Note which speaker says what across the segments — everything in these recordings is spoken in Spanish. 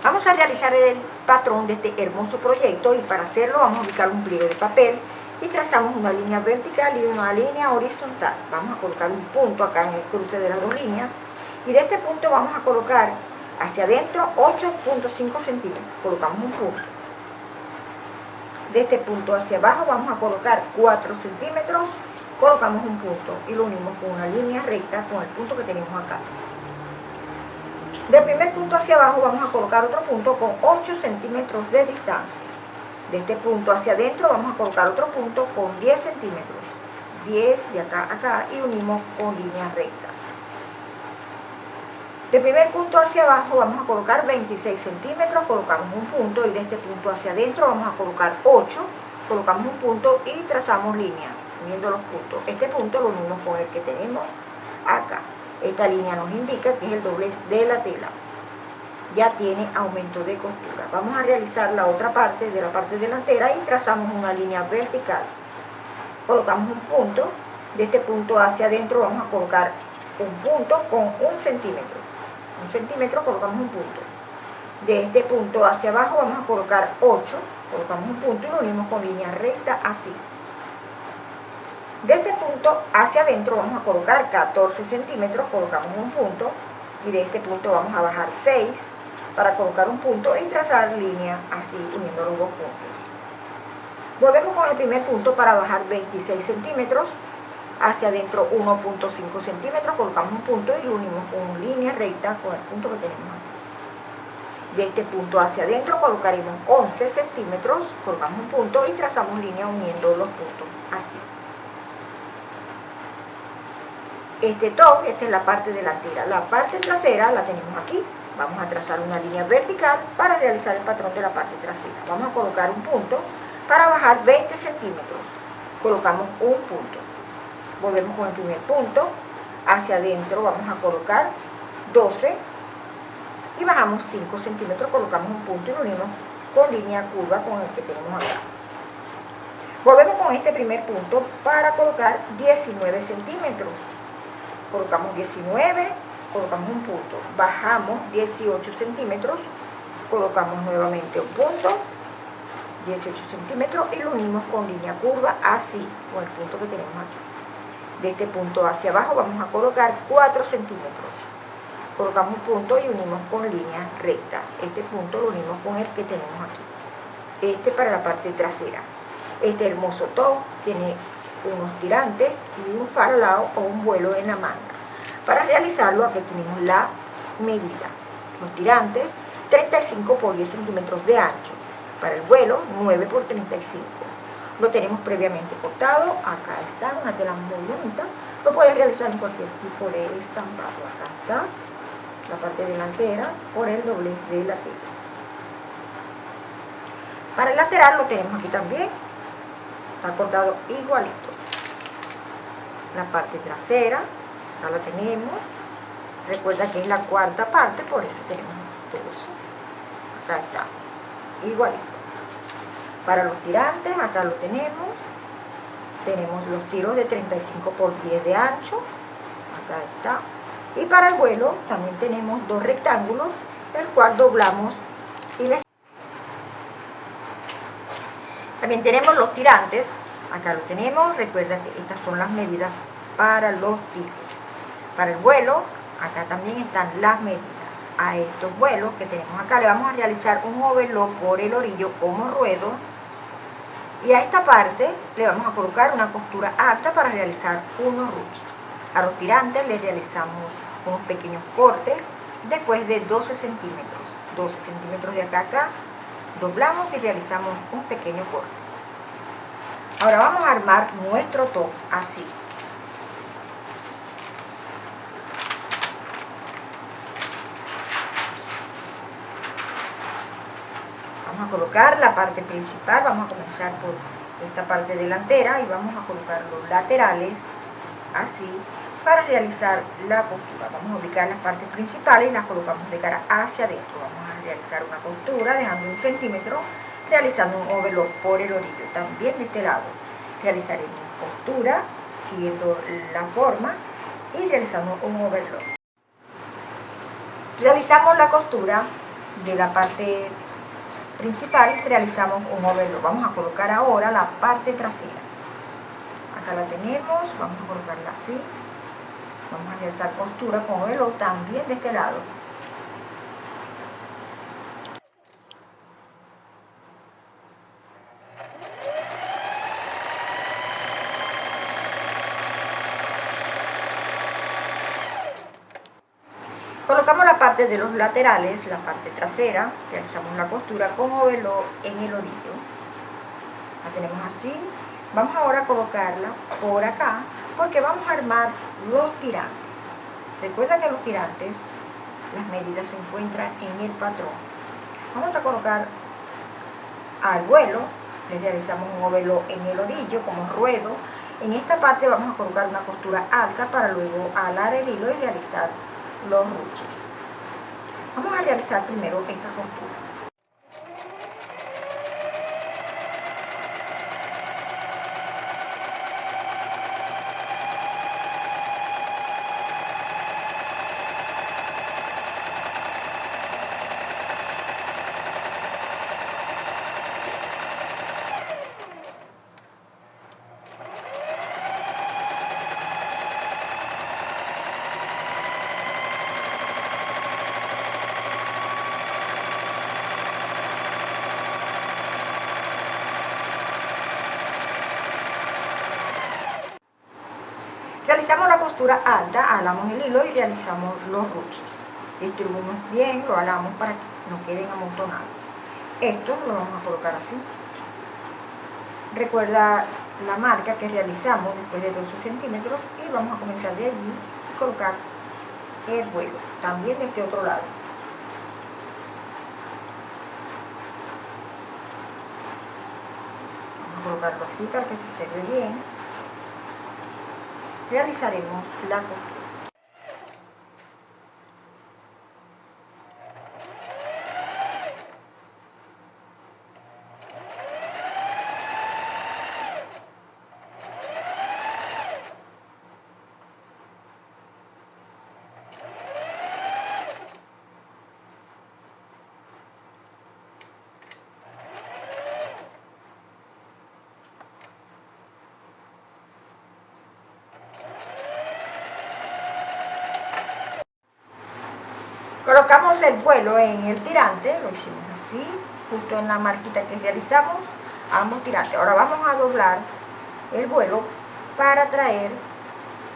Speaker 1: Vamos a realizar el patrón de este hermoso proyecto y para hacerlo vamos a ubicar un pliego de papel y trazamos una línea vertical y una línea horizontal. Vamos a colocar un punto acá en el cruce de las dos líneas y de este punto vamos a colocar hacia adentro 8.5 centímetros. Colocamos un punto. De este punto hacia abajo vamos a colocar 4 centímetros, colocamos un punto y lo unimos con una línea recta con el punto que tenemos acá. Del primer punto hacia abajo vamos a colocar otro punto con 8 centímetros de distancia. De este punto hacia adentro vamos a colocar otro punto con 10 centímetros. 10 de acá a acá y unimos con líneas rectas. De primer punto hacia abajo vamos a colocar 26 centímetros, colocamos un punto y de este punto hacia adentro vamos a colocar 8, colocamos un punto y trazamos línea, uniendo los puntos. Este punto lo unimos con el que tenemos acá. Esta línea nos indica que es el doblez de la tela. Ya tiene aumento de costura. Vamos a realizar la otra parte de la parte delantera y trazamos una línea vertical. Colocamos un punto, de este punto hacia adentro vamos a colocar un punto con un centímetro un centímetro, colocamos un punto. De este punto hacia abajo vamos a colocar 8, colocamos un punto y lo unimos con línea recta así. De este punto hacia adentro vamos a colocar 14 centímetros, colocamos un punto y de este punto vamos a bajar 6 para colocar un punto y trazar línea así uniendo los dos puntos. Volvemos con el primer punto para bajar 26 centímetros, hacia adentro 1.5 centímetros, colocamos un punto y lo unimos con línea recta con el punto que tenemos aquí. De este punto hacia adentro colocaremos 11 centímetros, colocamos un punto y trazamos línea uniendo los puntos, así. Este top, esta es la parte delantera. La parte trasera la tenemos aquí. Vamos a trazar una línea vertical para realizar el patrón de la parte trasera. Vamos a colocar un punto para bajar 20 centímetros. Colocamos un punto volvemos con el primer punto, hacia adentro vamos a colocar 12 y bajamos 5 centímetros, colocamos un punto y lo unimos con línea curva con el que tenemos acá. Volvemos con este primer punto para colocar 19 centímetros. Colocamos 19, colocamos un punto, bajamos 18 centímetros, colocamos nuevamente un punto, 18 centímetros y lo unimos con línea curva así, con el punto que tenemos aquí. De este punto hacia abajo vamos a colocar 4 centímetros. Colocamos un punto y unimos con línea recta. Este punto lo unimos con el que tenemos aquí. Este para la parte trasera. Este hermoso top tiene unos tirantes y un farolado o un vuelo en la manga. Para realizarlo aquí tenemos la medida. Los tirantes 35 por 10 centímetros de ancho. Para el vuelo 9 por 35 lo tenemos previamente cortado, acá está, una tela muy bonita, lo puedes realizar en cualquier tipo de estampado, acá está la parte delantera por el doblez de la tela. Para el lateral lo tenemos aquí también, está cortado igualito. La parte trasera, ya la tenemos, recuerda que es la cuarta parte, por eso tenemos dos. Acá está, igualito. Para los tirantes, acá lo tenemos. Tenemos los tiros de 35 por 10 de ancho. Acá está. Y para el vuelo también tenemos dos rectángulos, el cual doblamos y les... También tenemos los tirantes. Acá lo tenemos. Recuerda que estas son las medidas para los tiros. Para el vuelo, acá también están las medidas a estos vuelos que tenemos acá. Le vamos a realizar un overlock por el orillo como ruedo y a esta parte le vamos a colocar una costura alta para realizar unos ruches. A los tirantes le realizamos unos pequeños cortes después de 12 centímetros. 12 centímetros de acá a acá, doblamos y realizamos un pequeño corte. Ahora vamos a armar nuestro top así. a colocar la parte principal, vamos a comenzar por esta parte delantera y vamos a colocar los laterales así para realizar la costura. Vamos a ubicar las partes principales y las colocamos de cara hacia adentro. Vamos a realizar una costura dejando un centímetro, realizando un overlock por el orillo. También de este lado realizaremos costura siguiendo la forma y realizando un overlock. Realizamos la costura de la parte principal realizamos un overlock. Vamos a colocar ahora la parte trasera. Acá la tenemos, vamos a colocarla así. Vamos a realizar costura con overlock también de este lado. Colocamos la de los laterales, la parte trasera, realizamos la costura con overlock en el orillo. La tenemos así. Vamos ahora a colocarla por acá, porque vamos a armar los tirantes. Recuerda que los tirantes, las medidas se encuentran en el patrón. Vamos a colocar al vuelo, le realizamos un overlock en el orillo como ruedo. En esta parte vamos a colocar una costura alta para luego alar el hilo y realizar los ruches. Vamos a realizar primero esta costura. Realizamos la costura alta, alamos el hilo y realizamos los ruches. Distribuimos bien, lo alamos para que no queden amontonados. Esto lo vamos a colocar así. Recuerda la marca que realizamos después de 12 centímetros y vamos a comenzar de allí y colocar el vuelo, también de este otro lado. Vamos a colocarlo así para que se observe bien realizaremos la Colocamos el vuelo en el tirante, lo hicimos así, justo en la marquita que realizamos, ambos tirantes. Ahora vamos a doblar el vuelo para traer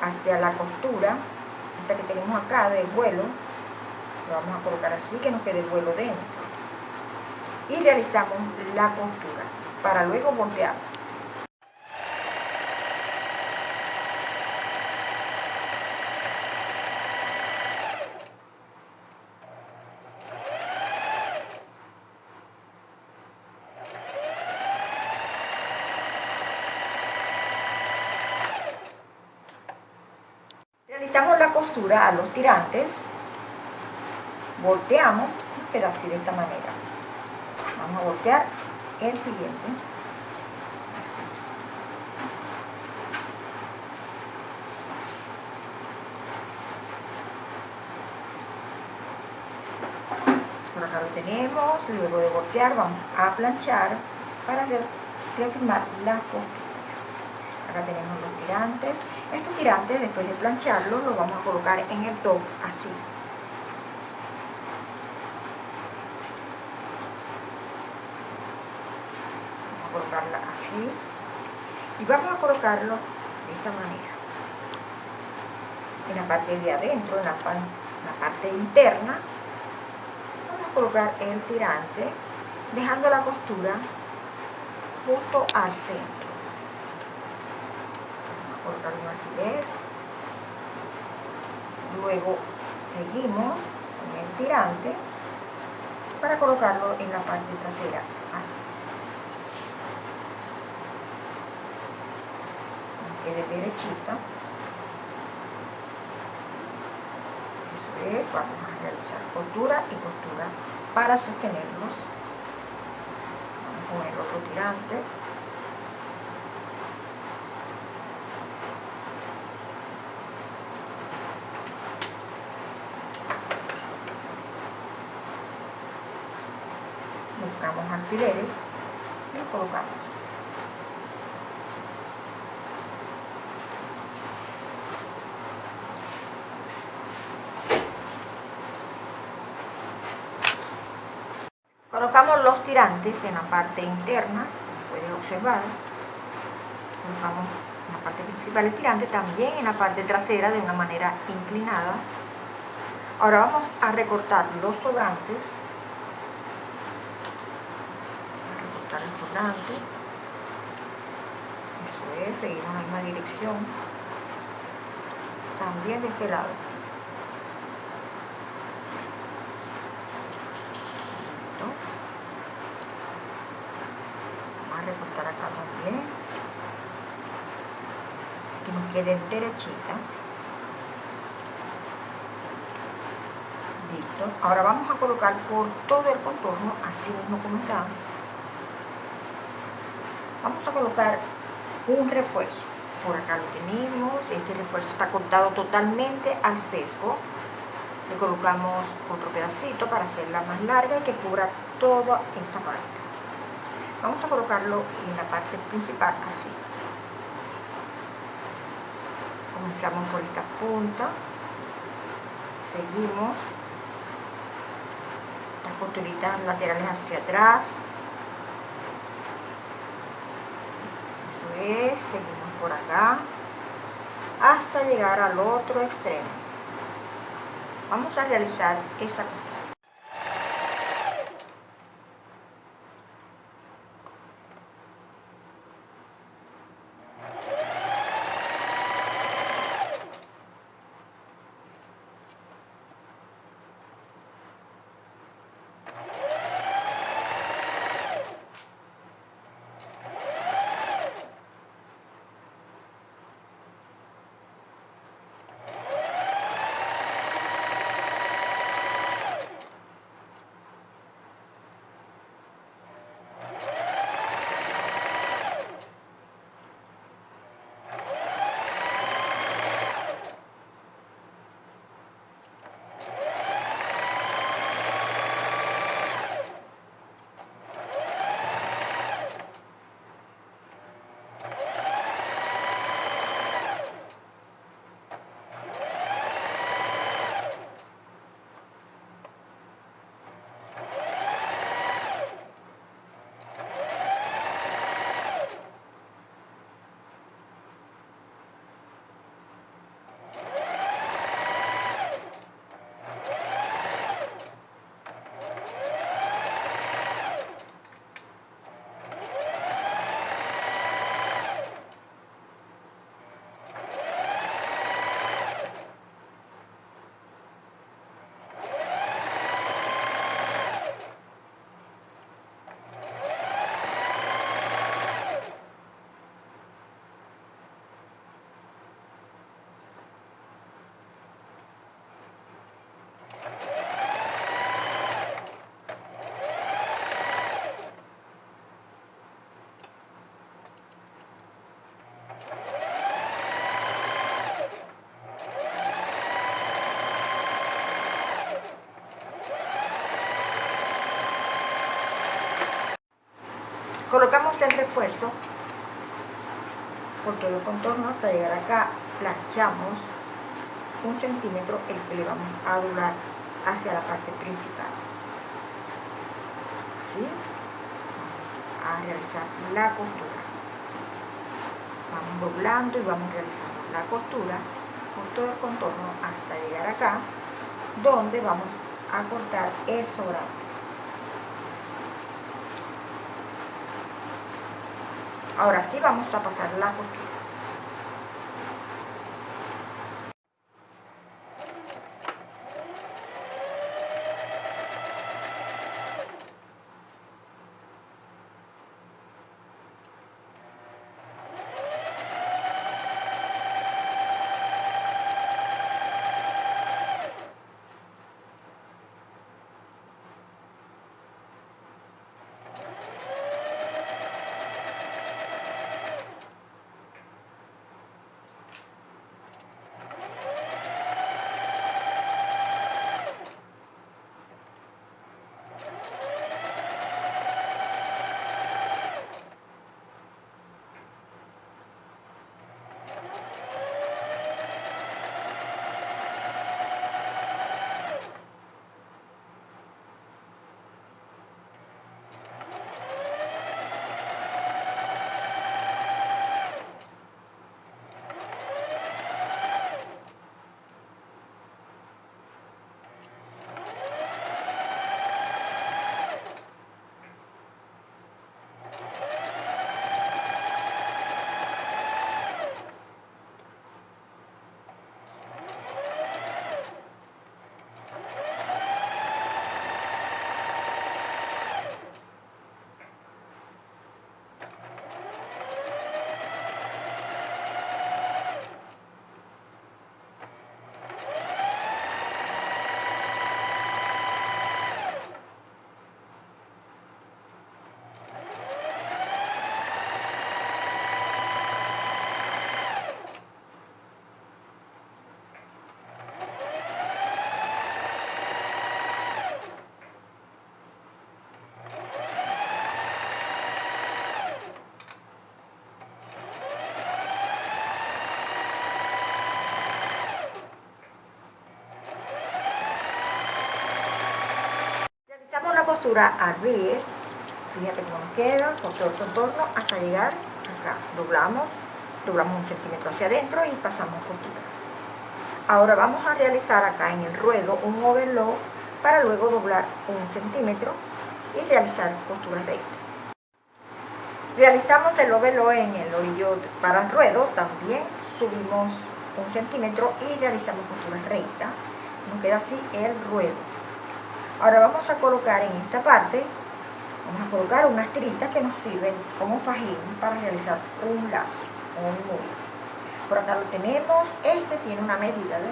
Speaker 1: hacia la costura, esta que tenemos acá del vuelo, lo vamos a colocar así que nos quede el vuelo dentro. Y realizamos la costura para luego voltear. Realizamos la a los tirantes, volteamos queda así de esta manera. Vamos a voltear el siguiente, así. Por acá lo tenemos, luego de voltear vamos a planchar para reafirmar la costura acá tenemos los tirantes. Estos tirantes después de plancharlos los vamos a colocar en el top así. Vamos a colocarla así. Y vamos a colocarlo de esta manera. En la parte de adentro en la, en la parte interna vamos a colocar el tirante dejando la costura justo al centro colocar un alfiler. Luego seguimos con el tirante para colocarlo en la parte trasera así. Quede derechito. Eso es, vamos a realizar costura y costura para sostenerlos. Vamos con el otro tirante alfileres y los colocamos. Colocamos los tirantes en la parte interna, como puedes observar. Colocamos en la parte principal el tirante, también en la parte trasera de una manera inclinada. Ahora vamos a recortar los sobrantes. A sobrante. Eso es, seguimos en la misma dirección. También de este lado. recortar acá también que nos quede derechita listo ahora vamos a colocar por todo el contorno así mismo como está vamos a colocar un refuerzo por acá lo tenemos este refuerzo está cortado totalmente al sesgo le colocamos otro pedacito para hacerla más larga y que cubra toda esta parte Vamos a colocarlo en la parte principal así. Comenzamos por esta punta. Seguimos. Las costuritas laterales hacia atrás. Seguimos por acá. Hasta llegar al otro extremo. Vamos a realizar esa colocamos el refuerzo por todo el contorno hasta llegar acá planchamos un centímetro el que le vamos a doblar hacia la parte principal. Así vamos a realizar la costura. Vamos doblando y vamos realizando la costura por todo el contorno hasta llegar acá donde vamos a cortar el sobrante Ahora sí vamos a pasar la costura. Costura a 10 fíjate cómo nos queda por todo el hasta llegar acá. Doblamos doblamos un centímetro hacia adentro y pasamos costura ahora vamos a realizar acá en el ruedo un overlock para luego doblar un centímetro y realizar costura recta. Realizamos el overlock en el orillo para el ruedo también subimos un centímetro y realizamos costura recta. Nos queda así el ruedo ahora vamos a colocar en esta parte vamos a colocar unas tiritas que nos sirven como fajín para realizar un lazo un nudo. Por acá lo tenemos este tiene una medida de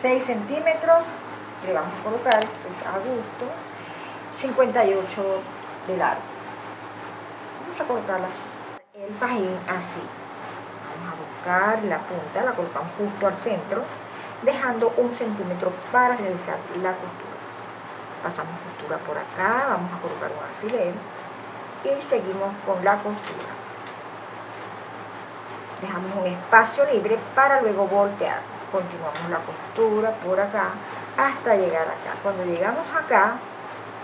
Speaker 1: 6 centímetros le vamos a colocar esto es a gusto 58 de largo. Vamos a colocarla así el fajín así la punta la colocamos justo al centro dejando un centímetro para realizar la costura. Pasamos costura por acá, vamos a colocar un alfiler y seguimos con la costura. Dejamos un espacio libre para luego voltear. Continuamos la costura por acá hasta llegar acá. Cuando llegamos acá,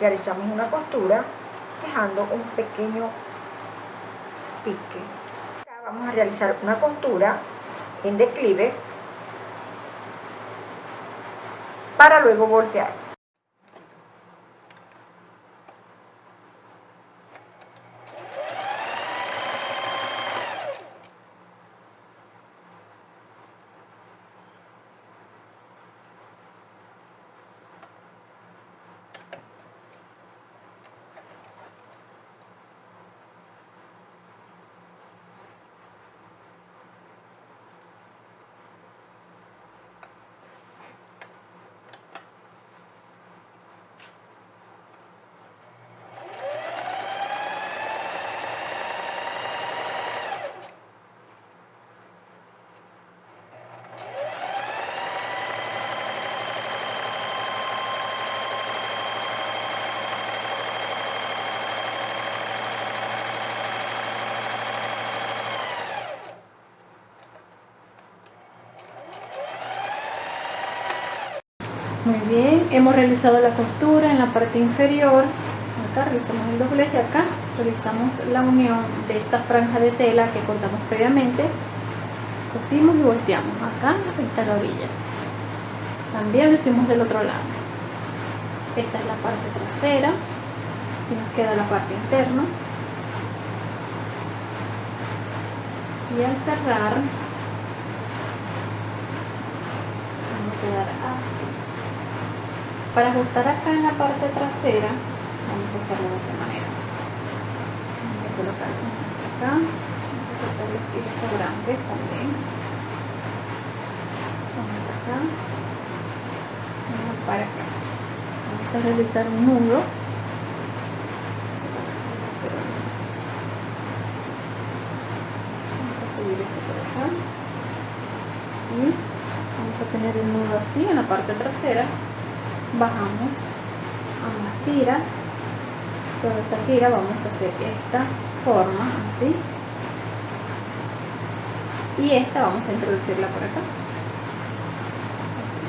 Speaker 1: realizamos una costura dejando un pequeño pique. Vamos a realizar una costura en declive para luego voltear.
Speaker 2: Muy bien, hemos realizado la costura en la parte inferior. Acá realizamos el doblez y acá realizamos la unión de esta franja de tela que cortamos previamente. Cosimos y volteamos. Acá está la orilla. También lo hicimos del otro lado. Esta es la parte trasera. Así nos queda la parte interna. Y al cerrar, vamos a quedar así. Para ajustar acá en la parte trasera, vamos a hacerlo de esta manera. Vamos a colocar hacia acá, vamos a cortar los hilos sobrantes también. Vamos acá, vamos para acá. Vamos a realizar un nudo. Vamos a subir esto por acá. Así. Vamos a tener el nudo así en la parte trasera bajamos ambas tiras. Toda esta tira vamos a hacer esta forma así. Y esta vamos a introducirla por acá. Así.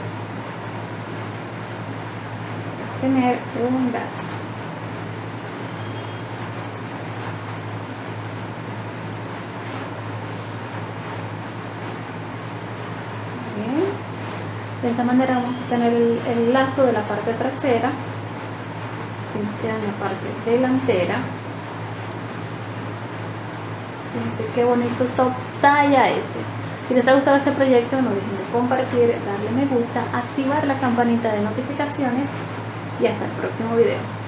Speaker 2: tener un lazo de esta manera vamos a tener el, lazo de la parte trasera así nos queda en la parte delantera. Fíjense qué bonito top talla ese. Si les ha gustado este proyecto no dejen de compartir, darle me gusta, activar la campanita de notificaciones y hasta el próximo video